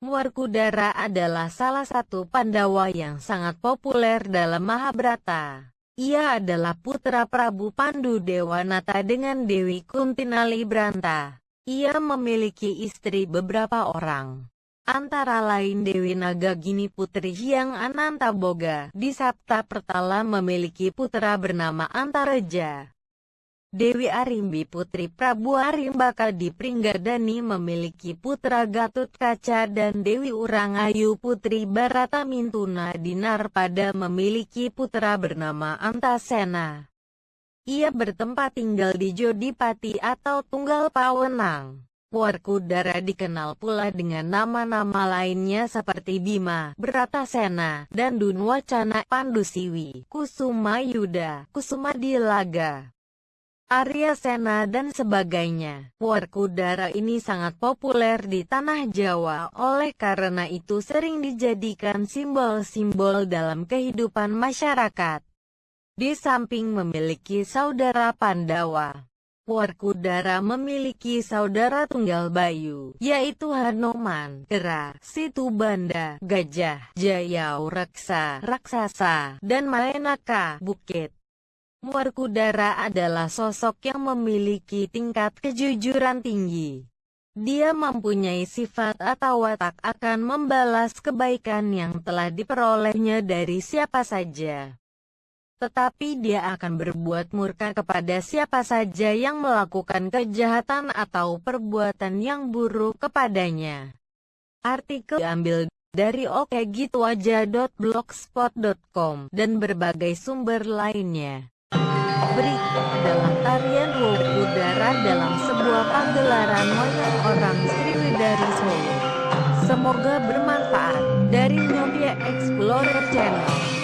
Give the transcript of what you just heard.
Warkudara adalah salah satu Pandawa yang sangat populer dalam Mahabharata. Ia adalah putra Prabu Pandu Dewanata dengan Dewi Kuntinali Branta. Ia memiliki istri beberapa orang. Antara lain Dewi Nagagini Putri Hyang Anantaboga. Di Sabta Pertala memiliki putra bernama Antareja. Dewi Arimbi Putri Prabu Arimbaka di Pringgadani memiliki putra Gatut Kaca dan Dewi Urangayu Putri Barata Mintuna di Narpada memiliki putra bernama Antasena. Ia bertempat tinggal di Jodipati atau Tunggal Pawenang. Warkudara dikenal pula dengan nama-nama lainnya seperti Bima, Bratasena, dan Dunwacana, Pandusiwi, Kusuma Yuda, Kusuma Dilaga. Arya Sena dan sebagainya. Warkudara ini sangat populer di tanah Jawa, oleh karena itu sering dijadikan simbol-simbol dalam kehidupan masyarakat. Di samping memiliki saudara Pandawa, Warkudara memiliki saudara tunggal Bayu, yaitu Hanoman, Kera, Situbanda, Gajah, Jayau Raksa, Raksasa, dan Maenaka, Bukit. Warkudara adalah sosok yang memiliki tingkat kejujuran tinggi. Dia mempunyai sifat atau watak akan membalas kebaikan yang telah diperolehnya dari siapa saja. Tetapi dia akan berbuat murka kepada siapa saja yang melakukan kejahatan atau perbuatan yang buruk kepadanya. Artikel diambil dari okgitwaja.blogspot.com dan berbagai sumber lainnya. Berikut dalam tarian Wop Udara dalam sebuah pagelaran wayang orang Sriwidari Solo. Semoga bermanfaat dari Nyobia Explorer Channel.